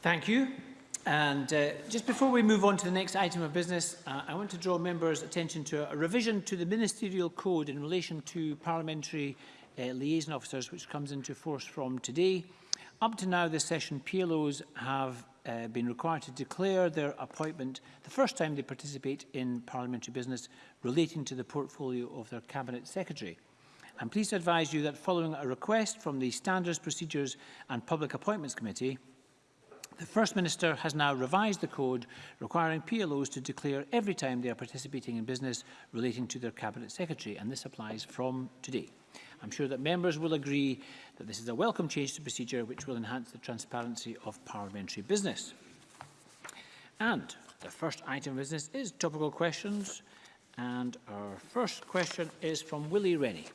Thank you. And uh, just before we move on to the next item of business, uh, I want to draw members' attention to a revision to the Ministerial Code in relation to parliamentary uh, liaison officers, which comes into force from today. Up to now this session, PLOs have uh, been required to declare their appointment the first time they participate in parliamentary business relating to the portfolio of their Cabinet Secretary. I'm pleased to advise you that following a request from the Standards, Procedures and Public Appointments Committee, The First Minister has now revised the code requiring PLOs to declare every time they are participating in business relating to their Cabinet Secretary, and this applies from today. I'm sure that members will agree that this is a welcome change to procedure which will enhance the transparency of parliamentary business. And the first item of business is topical questions, and our first question is from Willie Rennie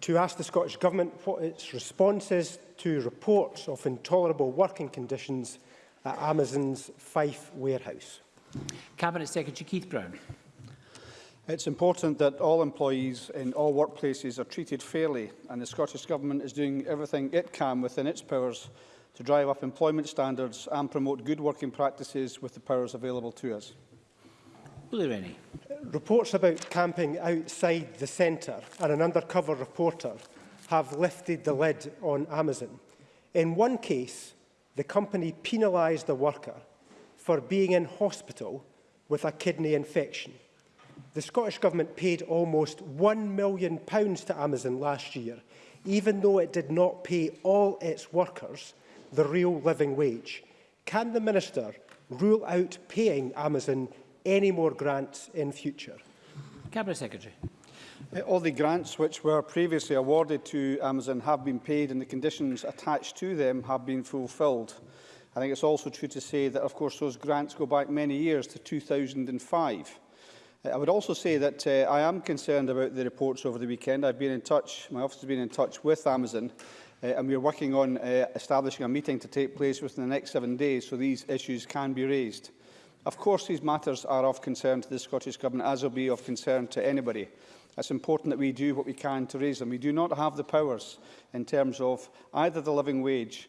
to ask the Scottish Government what its response is to reports of intolerable working conditions at Amazon's Fife warehouse. Cabinet Secretary Keith Brown. It's important that all employees in all workplaces are treated fairly and the Scottish Government is doing everything it can within its powers to drive up employment standards and promote good working practices with the powers available to us. Were there any? Reports about camping outside the centre and an undercover reporter have lifted the lid on Amazon. In one case, the company penalised a worker for being in hospital with a kidney infection. The Scottish Government paid almost £1 million to Amazon last year, even though it did not pay all its workers the real living wage. Can the Minister rule out paying Amazon any more grants in future? Cabinet Secretary. Uh, all the grants which were previously awarded to Amazon have been paid and the conditions attached to them have been fulfilled. I think it's also true to say that, of course, those grants go back many years to 2005. Uh, I would also say that uh, I am concerned about the reports over the weekend. I've been in touch, my office has been in touch with Amazon, uh, and we're working on uh, establishing a meeting to take place within the next seven days so these issues can be raised. Of course, these matters are of concern to the Scottish Government, as will be of concern to anybody. It's important that we do what we can to raise them. We do not have the powers in terms of either the living wage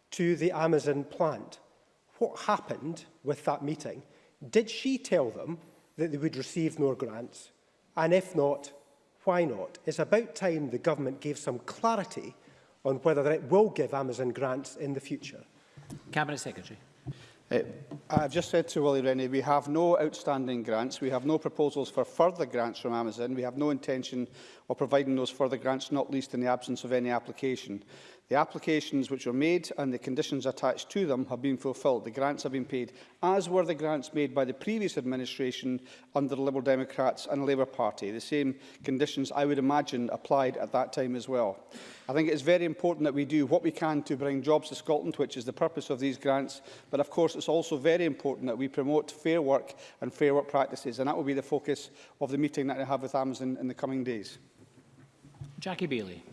to the Amazon plant. What happened with that meeting? Did she tell them that they would receive more grants? And if not, why not? It's about time the government gave some clarity on whether it will give Amazon grants in the future. Cabinet Secretary. Uh, I've just said to Willie Rennie, we have no outstanding grants. We have no proposals for further grants from Amazon. We have no intention of providing those further grants, not least in the absence of any application. The applications which were made and the conditions attached to them have been fulfilled. The grants have been paid, as were the grants made by the previous administration under the Liberal Democrats and Labour Party. The same conditions, I would imagine, applied at that time as well. I think it is very important that we do what we can to bring jobs to Scotland, which is the purpose of these grants. But of course, it's also very important that we promote fair work and fair work practices. And that will be the focus of the meeting that I have with Amazon in the coming days. Jackie Bailey.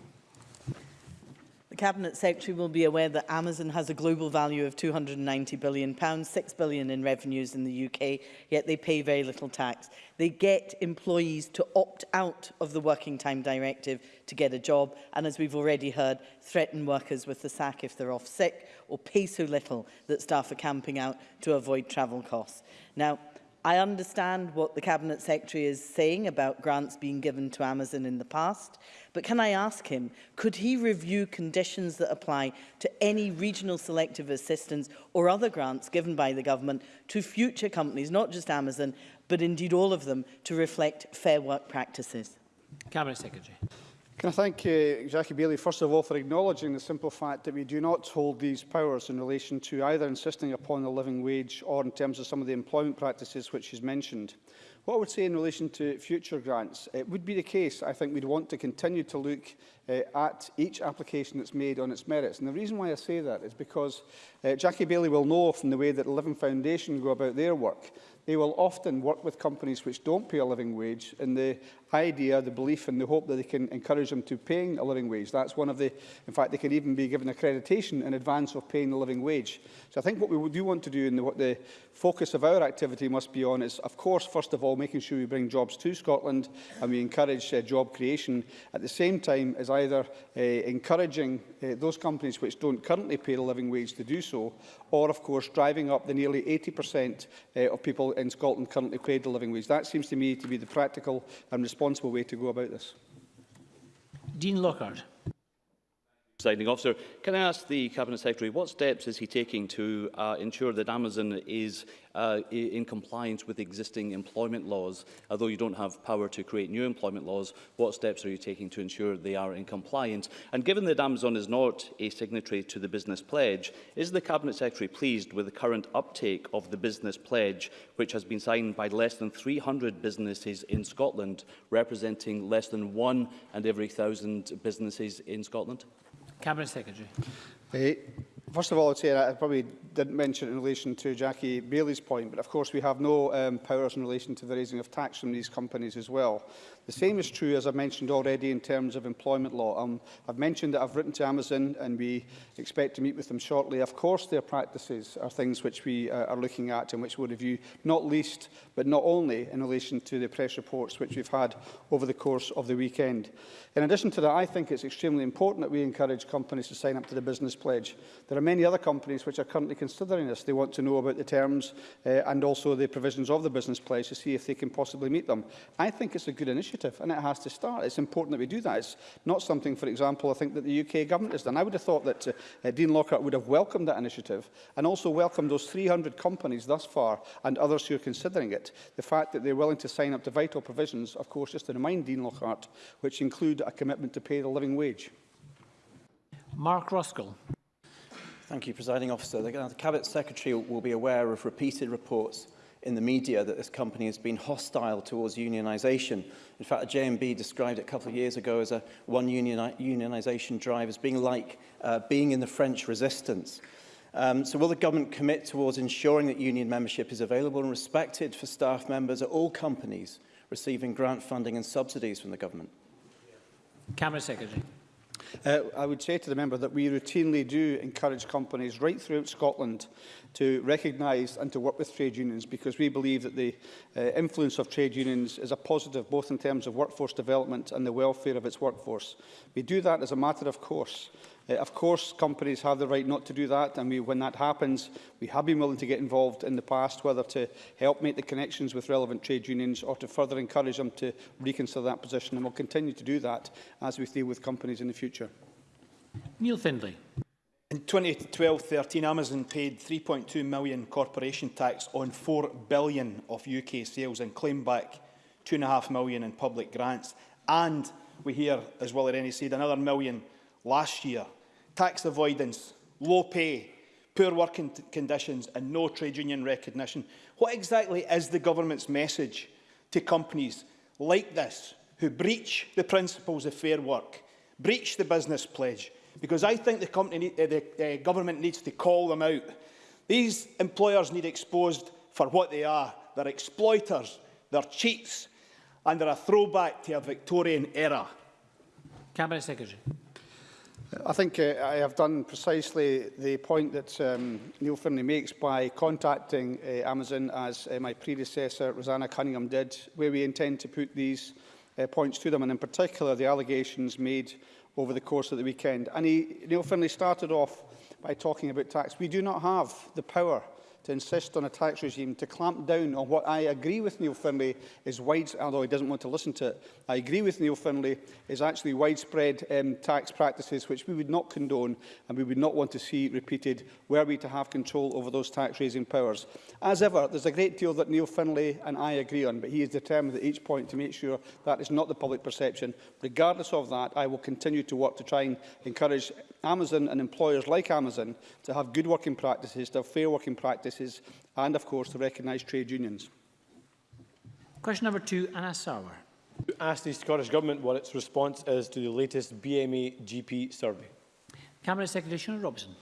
The Cabinet Secretary will be aware that Amazon has a global value of £290 billion, £6 billion in revenues in the UK, yet they pay very little tax. They get employees to opt out of the Working Time Directive to get a job, and as we've already heard, threaten workers with the sack if they're off sick, or pay so little that staff are camping out to avoid travel costs. Now, I understand what the Cabinet Secretary is saying about grants being given to Amazon in the past, but can I ask him, could he review conditions that apply to any regional selective assistance or other grants given by the government to future companies, not just Amazon, but indeed all of them, to reflect fair work practices? Cabinet Secretary. Can I thank uh, Jackie Bailey, first of all, for acknowledging the simple fact that we do not hold these powers in relation to either insisting upon a living wage or in terms of some of the employment practices which she's mentioned. What I would say in relation to future grants, it would be the case, I think we'd want to continue to look uh, at each application that's made on its merits. And the reason why I say that is because uh, Jackie Bailey will know from the way that the Living Foundation go about their work, they will often work with companies which don't pay a living wage in the idea, the belief and the hope that they can encourage them to paying a living wage. That's one of the, in fact, they can even be given accreditation in advance of paying a living wage. So I think what we do want to do and what the focus of our activity must be on is, of course, first of all, all, making sure we bring jobs to Scotland and we encourage uh, job creation at the same time as either uh, encouraging uh, those companies which don't currently pay a living wage to do so, or of course driving up the nearly 80% uh, of people in Scotland currently paid a living wage. That seems to me to be the practical and responsible way to go about this. Dean Lockhart. Presiding officer, can I ask the Cabinet Secretary what steps is he taking to uh, ensure that Amazon is uh, in compliance with existing employment laws? Although you don't have power to create new employment laws, what steps are you taking to ensure they are in compliance? And given that Amazon is not a signatory to the Business Pledge, is the Cabinet Secretary pleased with the current uptake of the Business Pledge, which has been signed by less than 300 businesses in Scotland, representing less than one and every thousand businesses in Scotland? Cabinet Secretary. Hey. First of all, I'd say I probably didn't mention in relation to Jackie Bailey's point, but of course we have no um, powers in relation to the raising of tax from these companies as well. The same is true, as I've mentioned already, in terms of employment law. Um, I've mentioned that I've written to Amazon and we expect to meet with them shortly. Of course, their practices are things which we uh, are looking at and which we'll review, not least, but not only in relation to the press reports which we've had over the course of the weekend. In addition to that, I think it's extremely important that we encourage companies to sign up to the business pledge. There are many other companies which are currently considering this. They want to know about the terms uh, and also the provisions of the business pledge to see if they can possibly meet them. I think it's a good initiative initiative, and it has to start. It's important that we do that. It's not something, for example, I think that the UK government has done. I would have thought that uh, Dean Lockhart would have welcomed that initiative and also welcomed those 300 companies thus far and others who are considering it. The fact that they're willing to sign up to vital provisions, of course, just to remind Dean Lockhart, which include a commitment to pay the living wage. Mark Ruskell. Thank you, Presiding Officer. the Cabinet Secretary will be aware of repeated reports in the media that this company has been hostile towards unionization. In fact, JMB described it a couple of years ago as a one unionization drive as being like uh, being in the French resistance. Um, so will the government commit towards ensuring that union membership is available and respected for staff members at all companies receiving grant funding and subsidies from the government? Camera Secretary. Uh, I would say to the member that we routinely do encourage companies right throughout Scotland to recognise and to work with trade unions because we believe that the uh, influence of trade unions is a positive both in terms of workforce development and the welfare of its workforce. We do that as a matter of course Uh, of course, companies have the right not to do that, and we, when that happens, we have been willing to get involved in the past, whether to help make the connections with relevant trade unions or to further encourage them to reconsider that position, and we'll continue to do that as we deal with companies in the future. Neil Findlay. In 2012-13, Amazon paid 3.2 million corporation tax on 4 billion of UK sales and claimed back 2.5 million in public grants. And we hear, as Willie Rennie said, another million last year. Tax avoidance, low pay, poor working conditions and no trade union recognition. What exactly is the government's message to companies like this who breach the principles of fair work, breach the business pledge? Because I think the, company, uh, the government needs to call them out. These employers need exposed for what they are. They're exploiters, they're cheats, and they're a throwback to a Victorian era. Cabinet Secretary. I think uh, I have done precisely the point that um, Neil Finney makes by contacting uh, Amazon, as uh, my predecessor, Rosanna Cunningham, did, where we intend to put these uh, points to them, and in particular the allegations made over the course of the weekend. And he, Neil Finley started off by talking about tax. We do not have the power to insist on a tax regime to clamp down on what I agree with Neil Finlay is widespread, although he doesn't want to listen to it, I agree with Neil Finlay is actually widespread um, tax practices which we would not condone and we would not want to see repeated were we to have control over those tax raising powers. As ever, there's a great deal that Neil Finlay and I agree on, but he is determined at each point to make sure that is not the public perception. Regardless of that, I will continue to work to try and encourage Amazon and employers like Amazon to have good working practices, to have fair working practices, practices and, of course, to recognise trade unions. Question number two, Anna Sauer. Ask the Scottish Government what its response is to the latest BME GP survey. Cabinet Secretary Sean Robson.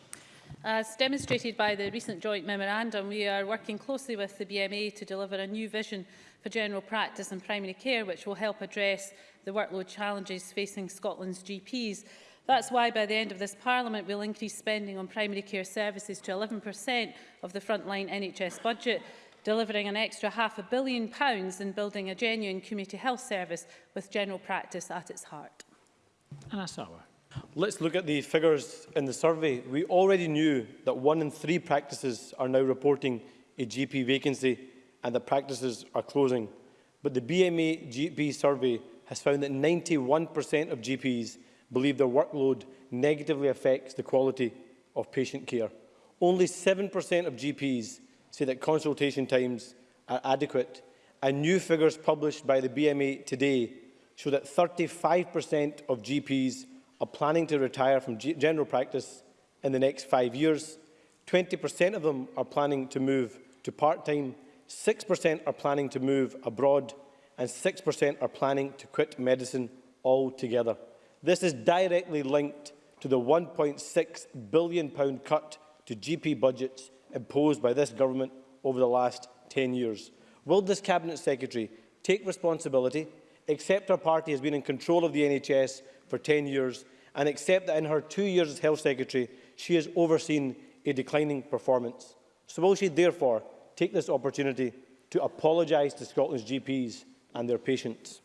As uh, demonstrated by the recent joint memorandum, we are working closely with the BMA e to deliver a new vision for general practice and primary care, which will help address the workload challenges facing Scotland's GPs. That's why by the end of this Parliament we'll increase spending on primary care services to 11% of the frontline NHS budget, delivering an extra half a billion pounds and building a genuine community health service with general practice at its heart. Anna Let's look at the figures in the survey. We already knew that one in three practices are now reporting a GP vacancy and that practices are closing. But the BMA GP survey has found that 91% of GPs believe their workload negatively affects the quality of patient care. Only 7% of GPs say that consultation times are adequate, and new figures published by the BMA today show that 35% of GPs are planning to retire from general practice in the next five years. 20% of them are planning to move to part-time, 6% are planning to move abroad, and 6% are planning to quit medicine altogether. This is directly linked to the £1.6 billion cut to GP budgets imposed by this government over the last 10 years. Will this Cabinet Secretary take responsibility, accept her party has been in control of the NHS for 10 years and accept that in her two years as Health Secretary she has overseen a declining performance? So will she therefore take this opportunity to apologise to Scotland's GPs and their patients?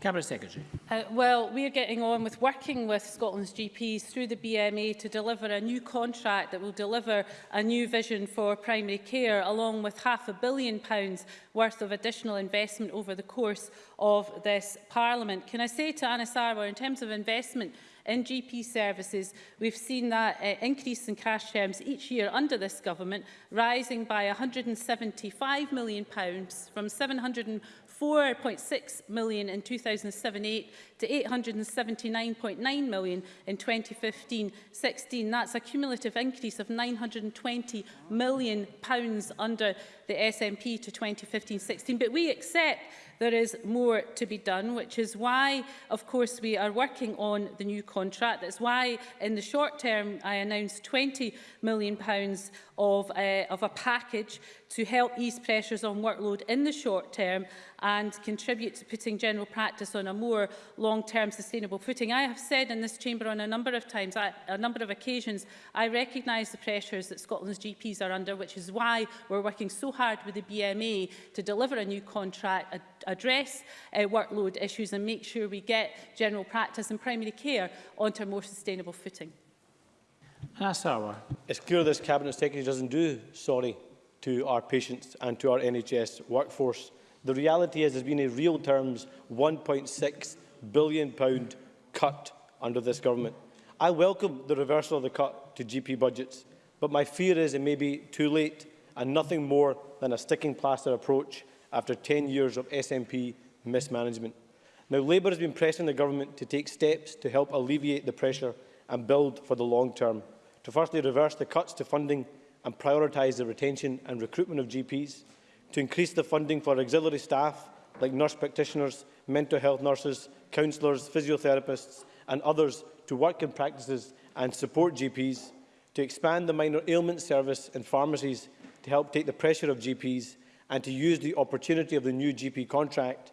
Cabinet Secretary. Uh, well, we are getting on with working with Scotland's GPs through the BMA to deliver a new contract that will deliver a new vision for primary care, along with half a billion pounds worth of additional investment over the course of this Parliament. Can I say to Anna Sarwar, in terms of investment, in GP services, we've seen that uh, increase in cash terms each year under this government, rising by £175 million from 700 4.6 million in 2007-8 to 879.9 million in 2015-16. That's a cumulative increase of 920 million pounds under the SNP to 2015-16, but we accept there is more to be done, which is why, of course, we are working on the new contract. That's why, in the short term, I announced £20 million of, uh, of a package to help ease pressures on workload in the short term and contribute to putting general practice on a more long-term sustainable footing. I have said in this chamber on a number of times, I, a number of occasions, I recognise the pressures that Scotland's GPs are under, which is why we're working so hard with the BMA to deliver a new contract, address uh, workload issues and make sure we get general practice and primary care onto a more sustainable footing. That's Asawa. It's clear this Cabinet Secretary doesn't do sorry to our patients and to our NHS workforce. The reality is there's been a real terms £1.6 billion cut under this government. I welcome the reversal of the cut to GP budgets, but my fear is it may be too late and nothing more than a sticking plaster approach after 10 years of SNP mismanagement. Now, Labour has been pressing the government to take steps to help alleviate the pressure and build for the long term, to firstly reverse the cuts to funding and prioritise the retention and recruitment of GPs, to increase the funding for auxiliary staff like nurse practitioners, mental health nurses, counsellors, physiotherapists and others to work in practices and support GPs, to expand the minor ailment service in pharmacies to help take the pressure of GPs and to use the opportunity of the new GP contract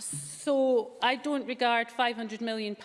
So I don't regard £500 million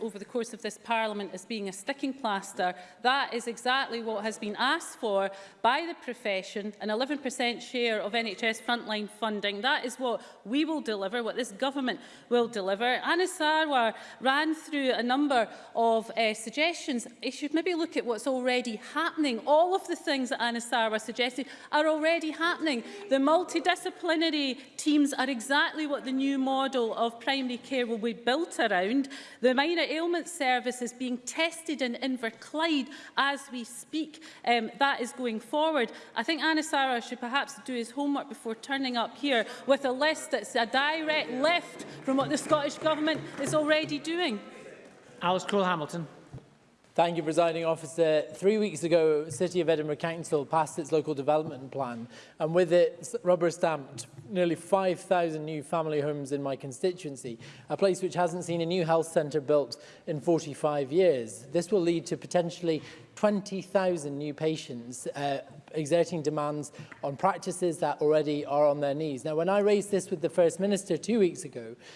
over the course of this Parliament as being a sticking plaster. That is exactly what has been asked for by the profession, an 11% share of NHS frontline funding. That is what we will deliver, what this government will deliver. Anna Sarwar ran through a number of uh, suggestions. You should maybe look at what's already happening. All of the things that Anna Sarwar suggested are already happening. The multidisciplinary teams are exactly what the new model model of primary care will be built around. The minor ailment service is being tested in Inverclyde as we speak. Um, that is going forward. I think Sara should perhaps do his homework before turning up here with a list that's a direct left from what the Scottish Government is already doing. Alice crowell hamilton Thank you, Presiding Officer. Three weeks ago, City of Edinburgh Council passed its local development plan, and with it, rubber-stamped nearly 5,000 new family homes in my constituency, a place which hasn't seen a new health centre built in 45 years. This will lead to potentially 20,000 new patients uh, exerting demands on practices that already are on their knees. Now, when I raised this with the First Minister two weeks ago,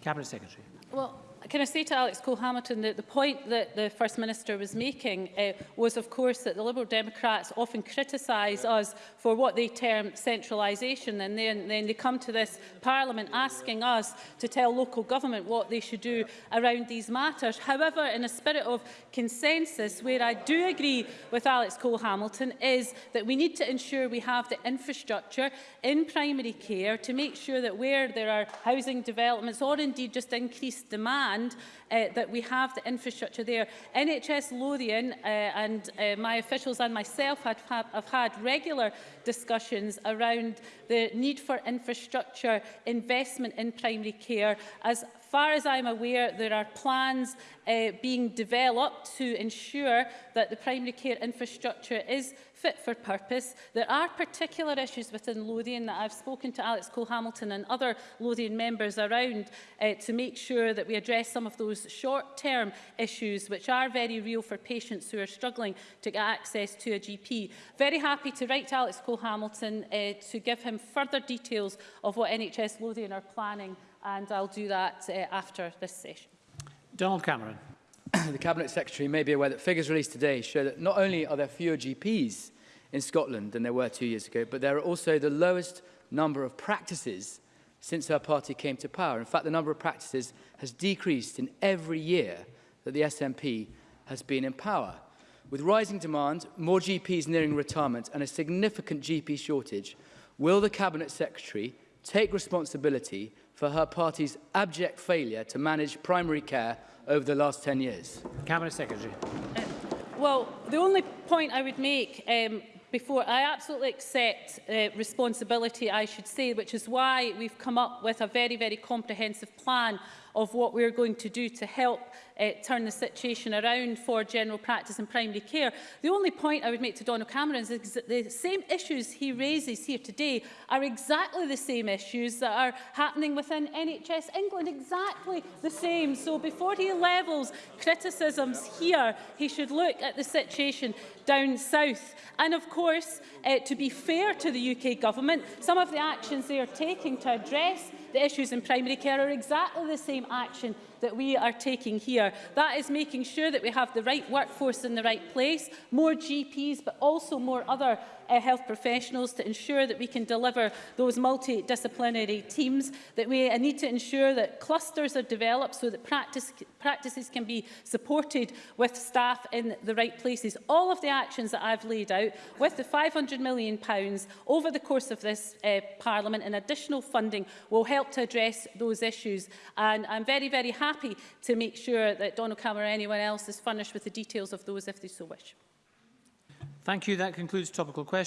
Cabinet Secretary. Well, can I say to Alex Cole-Hamilton that the point that the First Minister was making uh, was, of course, that the Liberal Democrats often criticise us for what they term centralisation, and then, then they come to this Parliament asking us to tell local government what they should do around these matters. However, in a spirit of consensus, where I do agree with Alex Cole-Hamilton, is that we need to ensure we have the infrastructure in primary care to make sure that where there are housing developments or indeed just increased demand and uh, that we have the infrastructure there. NHS Lothian uh, and uh, my officials and myself have, have, have had regular discussions around the need for infrastructure investment in primary care as far as I'm aware, there are plans uh, being developed to ensure that the primary care infrastructure is fit for purpose. There are particular issues within Lothian that I've spoken to Alex Cole-Hamilton and other Lothian members around uh, to make sure that we address some of those short-term issues which are very real for patients who are struggling to get access to a GP. Very happy to write to Alex Cole-Hamilton uh, to give him further details of what NHS Lothian are planning and I'll do that uh, after this session. Donald Cameron. the Cabinet Secretary may be aware that figures released today show that not only are there fewer GPs in Scotland than there were two years ago, but there are also the lowest number of practices since her party came to power. In fact, the number of practices has decreased in every year that the SNP has been in power. With rising demand, more GPs nearing retirement and a significant GP shortage, will the Cabinet Secretary take responsibility for her party's abject failure to manage primary care over the last 10 years? Cabinet Secretary. Uh, well, the only point I would make um, before, I absolutely accept uh, responsibility, I should say, which is why we've come up with a very, very comprehensive plan of what we're going to do to help uh, turn the situation around for general practice and primary care. The only point I would make to Donald Cameron is that the same issues he raises here today are exactly the same issues that are happening within NHS England, exactly the same. So before he levels criticisms here, he should look at the situation down south. And of course, course, uh, to be fair to the UK Government, some of the actions they are taking to address the issues in primary care are exactly the same action that we are taking here. That is making sure that we have the right workforce in the right place, more GPs, but also more other uh, health professionals to ensure that we can deliver those multidisciplinary teams, that we uh, need to ensure that clusters are developed so that practice, practices can be supported with staff in the right places. All of the actions that I've laid out with the £500 million pounds over the course of this uh, Parliament and additional funding will help to address those issues. And I'm very, very happy happy to make sure that Donald Cameron or anyone else is furnished with the details of those if they so wish. Thank you. That concludes topical questions.